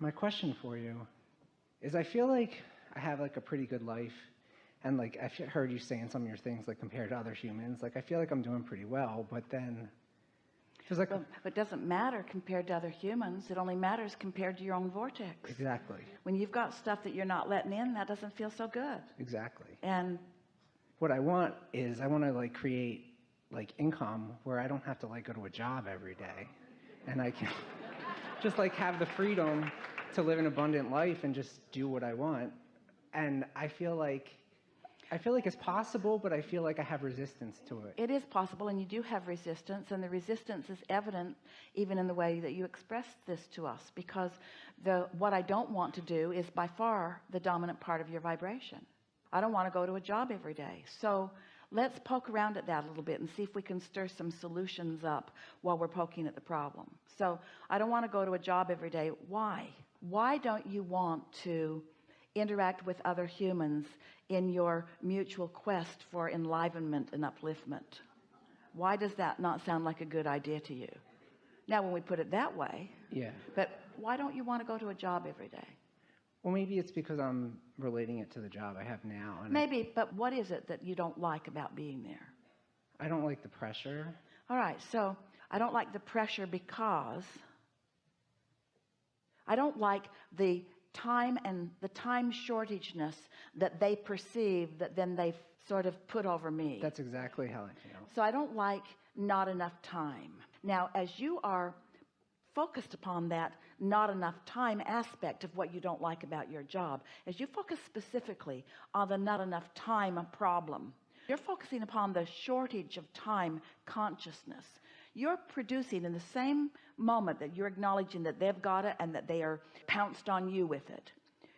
my question for you is I feel like I have like a pretty good life and like I've heard you saying some of your things like compared to other humans. Like I feel like I'm doing pretty well but then feels like well, it doesn't matter compared to other humans. It only matters compared to your own vortex. Exactly. When you've got stuff that you're not letting in that doesn't feel so good. Exactly. And what I want is I want to like create like income where I don't have to like go to a job every day and I can just like have the freedom to live an abundant life and just do what I want. And I feel like I feel like it's possible but I feel like I have resistance to it. It is possible and you do have resistance and the resistance is evident even in the way that you expressed this to us because the what I don't want to do is by far the dominant part of your vibration. I don't want to go to a job every day. So let's poke around at that a little bit and see if we can stir some solutions up while we're poking at the problem. So I don't want to go to a job every day. Why? Why don't you want to interact with other humans in your mutual quest for enlivenment and upliftment? Why does that not sound like a good idea to you? Now when we put it that way yeah. but why don't you want to go to a job every day well maybe it's because I'm relating it to the job I have now maybe but what is it that you don't like about being there? I don't like the pressure. All right so I don't like the pressure because I don't like the time and the time shortageness that they perceive that then they sort of put over me. That's exactly how I feel. So I don't like not enough time. Now as you are focused upon that not enough time aspect of what you don't like about your job as you focus specifically on the not enough time problem. You're focusing upon the shortage of time consciousness. You're producing in the same moment that you're acknowledging that they've got it and that they are pounced on you with it.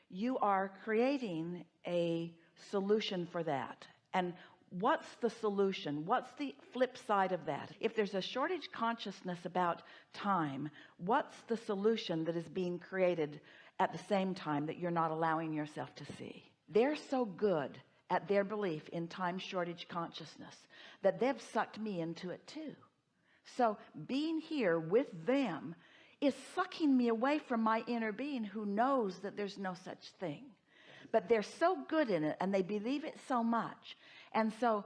You are creating a solution for that. And what's the solution? What's the flip side of that? If there's a shortage consciousness about time what's the solution that is being created at the same time that you're not allowing yourself to see? They're so good at their belief in time shortage consciousness that they've sucked me into it too. So being here with them is sucking me away from my inner being who knows that there's no such thing. But they're so good in it and they believe it so much and so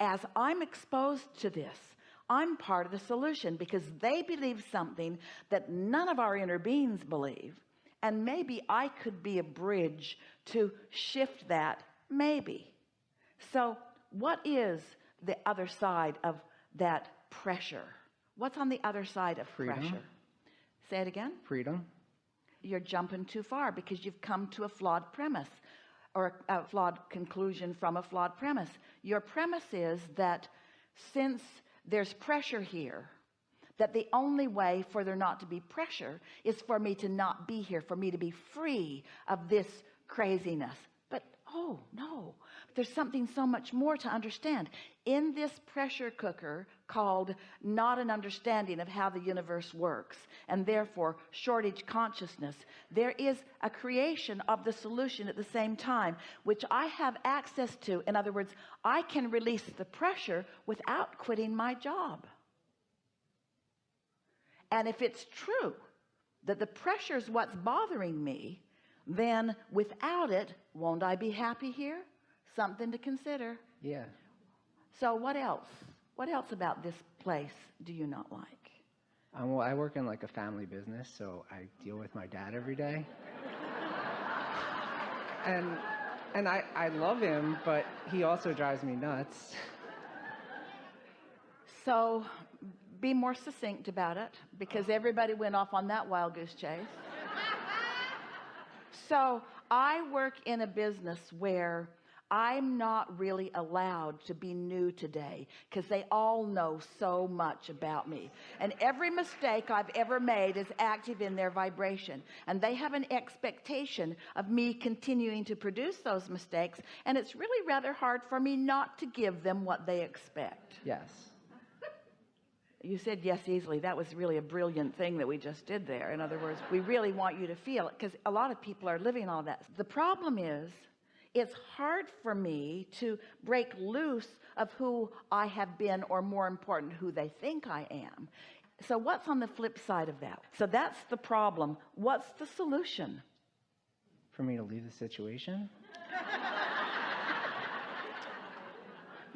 as I'm exposed to this I'm part of the solution because they believe something that none of our inner beings believe. And maybe I could be a bridge to shift that maybe. So what is the other side of that pressure? What's on the other side of freedom. pressure? Say it again. Freedom. You're jumping too far because you've come to a flawed premise or a, flawed conclusion from a flawed premise. Your premise is that since there's pressure here that the only way for there not to be pressure is for me to not be here for me to be free of this craziness. But oh no. There's something so much more to understand. In this pressure cooker called not an understanding of how the universe works and therefore shortage consciousness. There is a creation of the solution at the same time which I have access to. In other words I can release the pressure without quitting my job. And if it's true that the pressure is what's bothering me then without it won't I be happy here? Something to consider. Yeah. So what else what else about this place do you not like? Um, well I work in like a family business so I deal with my dad every day. And and I I love him but he also drives me nuts. So be more succinct about it because everybody went off on that wild goose chase. So I work in a business where I'm not really allowed to be new today because they all know so much about me. And every mistake I've ever made is active in their vibration. And they have an expectation of me continuing to produce those mistakes. And it's really rather hard for me not to give them what they expect. Yes. You said yes easily. That was really a brilliant thing that we just did there. In other words we really want you to feel it because a lot of people are living all that. The problem is it's hard for me to break loose of who I have been or more important who they think I am. So what's on the flip side of that? So that's the problem. What's the solution? For me to leave the situation?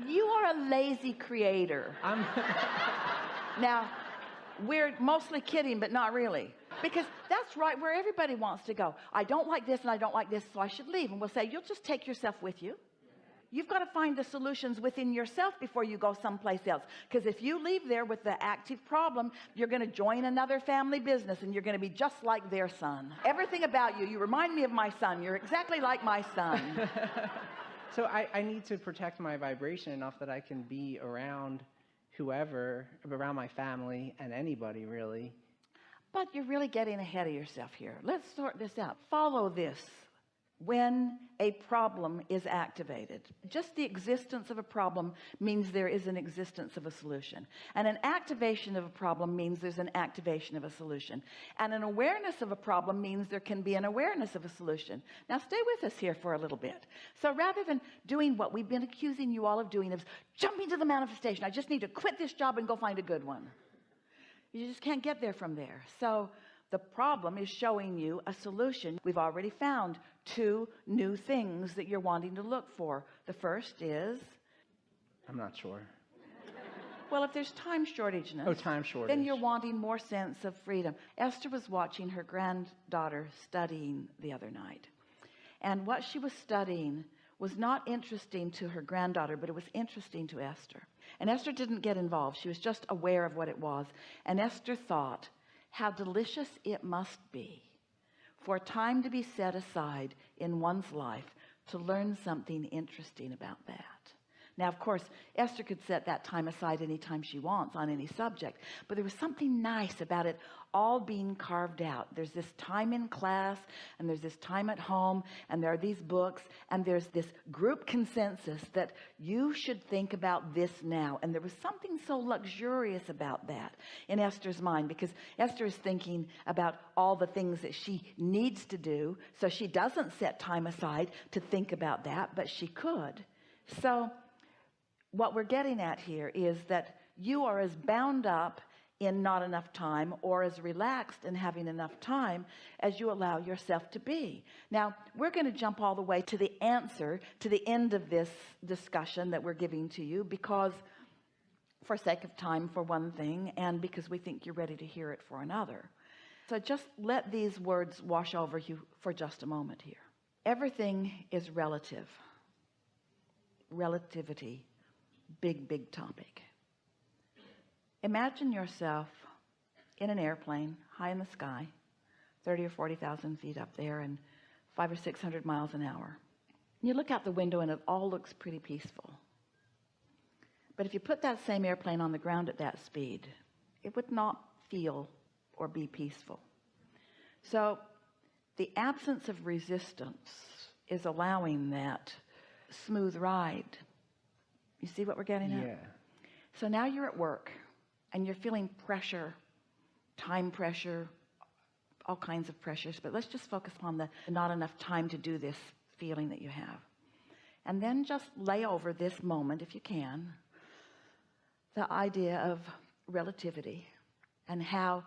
you are a lazy creator. I'm now we're mostly kidding but not really because that's right where everybody wants to go. I don't like this and I don't like this so I should leave. And we'll say you'll just take yourself with you. You've got to find the solutions within yourself before you go someplace else. Because if you leave there with the active problem you're going to join another family business and you're going to be just like their son. Everything about you you remind me of my son. You're exactly like my son. So I, I need to protect my vibration enough that I can be around whoever, around my family and anybody really. But you're really getting ahead of yourself here? Let's sort this out. Follow this. When a problem is activated just the existence of a problem means there is an existence of a solution. And an activation of a problem means there's an activation of a solution. And an awareness of a problem means there can be an awareness of a solution. Now stay with us here for a little bit. So rather than doing what we've been accusing you all of doing of jumping to the manifestation I just need to quit this job and go find a good one you just can't get there from there so the problem is showing you a solution we've already found two new things that you're wanting to look for the first is I'm not sure. well if there's time shortage Oh, time shortage. then you're wanting more sense of freedom Esther was watching her granddaughter studying the other night and what she was studying was not interesting to her granddaughter but it was interesting to Esther. And Esther didn't get involved. She was just aware of what it was. And Esther thought how delicious it must be for time to be set aside in one's life to learn something interesting about that now of course Esther could set that time aside anytime she wants on any subject but there was something nice about it all being carved out. There's this time in class and there's this time at home and there are these books and there's this group consensus that you should think about this now. And there was something so luxurious about that in Esther's mind because Esther is thinking about all the things that she needs to do so she doesn't set time aside to think about that but she could. So what we're getting at here is that you are as bound up in not enough time or as relaxed in having enough time as you allow yourself to be. Now we're going to jump all the way to the answer to the end of this discussion that we're giving to you because for sake of time for one thing and because we think you're ready to hear it for another. So just let these words wash over you for just a moment here. Everything is relative. Relativity big big topic. Imagine yourself in an airplane high in the sky 30 or 40,000 feet up there and five or six hundred miles an hour. You look out the window and it all looks pretty peaceful. But if you put that same airplane on the ground at that speed it would not feel or be peaceful. So the absence of resistance is allowing that smooth ride you see what we're getting at? Yeah. so now you're at work and you're feeling pressure time pressure all kinds of pressures but let's just focus on the not enough time to do this feeling that you have. And then just lay over this moment if you can the idea of relativity and how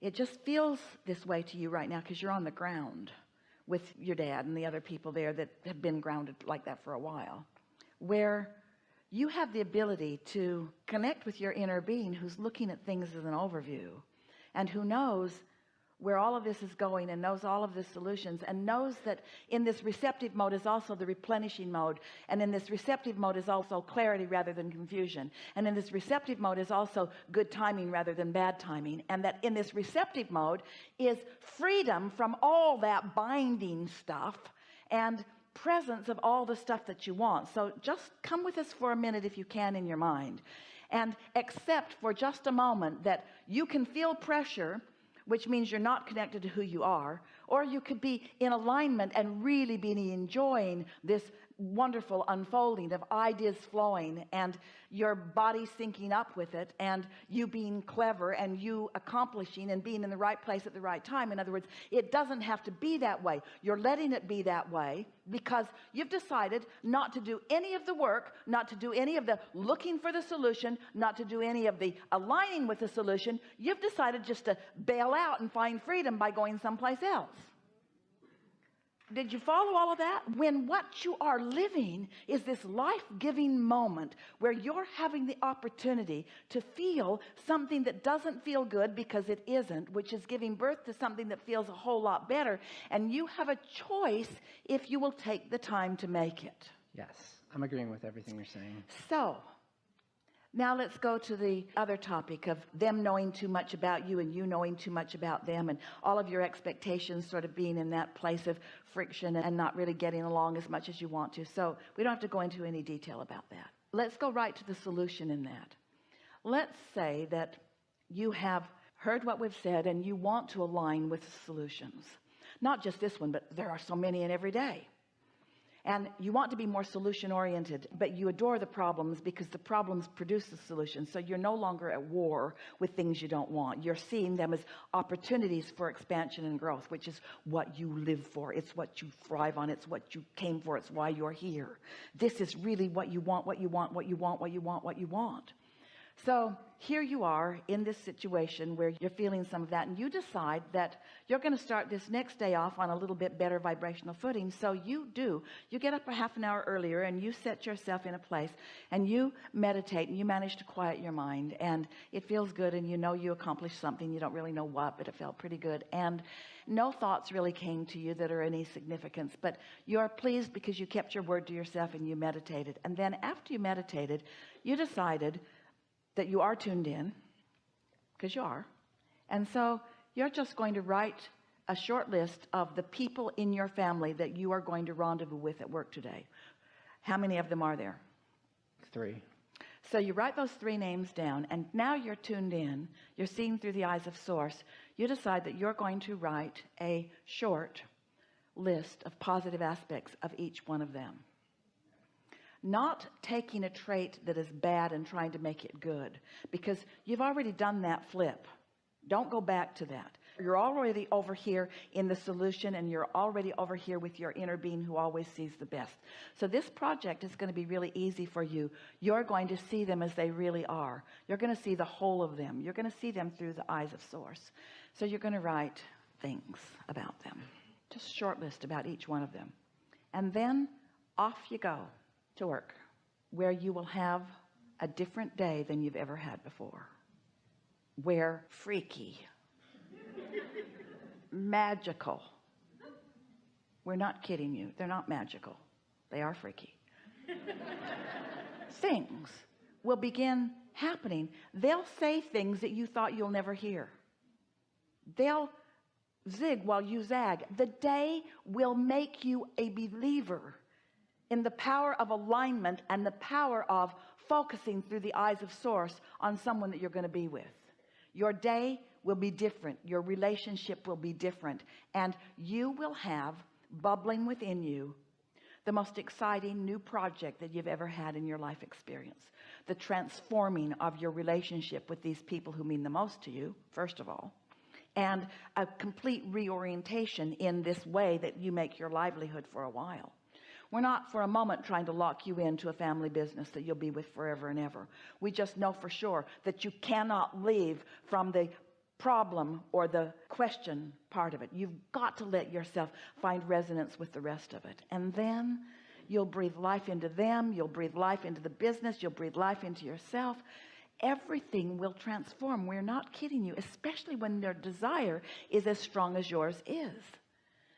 it just feels this way to you right now because you're on the ground with your dad and the other people there that have been grounded like that for a while. Where you have the ability to connect with your inner being who's looking at things as an overview and who knows where all of this is going and knows all of the solutions and knows that in this receptive mode is also the replenishing mode. And in this receptive mode is also clarity rather than confusion. And in this receptive mode is also good timing rather than bad timing. And that in this receptive mode is freedom from all that binding stuff and presence of all the stuff that you want. So just come with us for a minute if you can in your mind. And accept for just a moment that you can feel pressure which means you're not connected to who you are or you could be in alignment and really be enjoying this wonderful unfolding of ideas flowing and your body syncing up with it and you being clever and you accomplishing and being in the right place at the right time. In other words it doesn't have to be that way. You're letting it be that way because you've decided not to do any of the work not to do any of the looking for the solution not to do any of the aligning with the solution. You've decided just to bail out and find freedom by going someplace else did you follow all of that? When what you are living is this life-giving moment where you're having the opportunity to feel something that doesn't feel good because it isn't which is giving birth to something that feels a whole lot better. And you have a choice if you will take the time to make it. Yes, I'm agreeing with everything you're saying. so now let's go to the other topic of them knowing too much about you and you knowing too much about them and all of your expectations sort of being in that place of friction and not really getting along as much as you want to. So we don't have to go into any detail about that. Let's go right to the solution in that. Let's say that you have heard what we've said and you want to align with the solutions. Not just this one but there are so many in every day and you want to be more solution oriented but you adore the problems because the problems produce the solution. So you're no longer at war with things you don't want. You're seeing them as opportunities for expansion and growth which is what you live for. It's what you thrive on. It's what you came for. It's why you're here. This is really what you want what you want what you want what you want what you want so here you are in this situation where you're feeling some of that and you decide that you're going to start this next day off on a little bit better vibrational footing. So you do. You get up a half an hour earlier and you set yourself in a place and you meditate and you manage to quiet your mind and it feels good and you know you accomplished something. You don't really know what but it felt pretty good. And no thoughts really came to you that are any significance but you're pleased because you kept your word to yourself and you meditated. And then after you meditated you decided that you are tuned in because you are. And so you're just going to write a short list of the people in your family that you are going to rendezvous with at work today. How many of them are there? Three. so you write those three names down and now you're tuned in. You're seeing through the eyes of source. You decide that you're going to write a short list of positive aspects of each one of them not taking a trait that is bad and trying to make it good because you've already done that flip. Don't go back to that. You're already over here in the solution and you're already over here with your inner being who always sees the best. So this project is going to be really easy for you. You're going to see them as they really are. You're going to see the whole of them. You're going to see them through the eyes of source. So you're going to write things about them. Just short list about each one of them. And then off you go to work where you will have a different day than you've ever had before. Where freaky magical. We're not kidding you. They're not magical. They are freaky. Things will begin happening. They'll say things that you thought you'll never hear. They'll zig while you zag. The day will make you a believer in the power of alignment and the power of focusing through the eyes of source on someone that you're going to be with. Your day will be different. Your relationship will be different. And you will have bubbling within you the most exciting new project that you've ever had in your life experience. The transforming of your relationship with these people who mean the most to you first of all and a complete reorientation in this way that you make your livelihood for a while we're not for a moment trying to lock you into a family business that you'll be with forever and ever. We just know for sure that you cannot leave from the problem or the question part of it. You've got to let yourself find resonance with the rest of it. And then you'll breathe life into them you'll breathe life into the business you'll breathe life into yourself. Everything will transform. We're not kidding you especially when their desire is as strong as yours is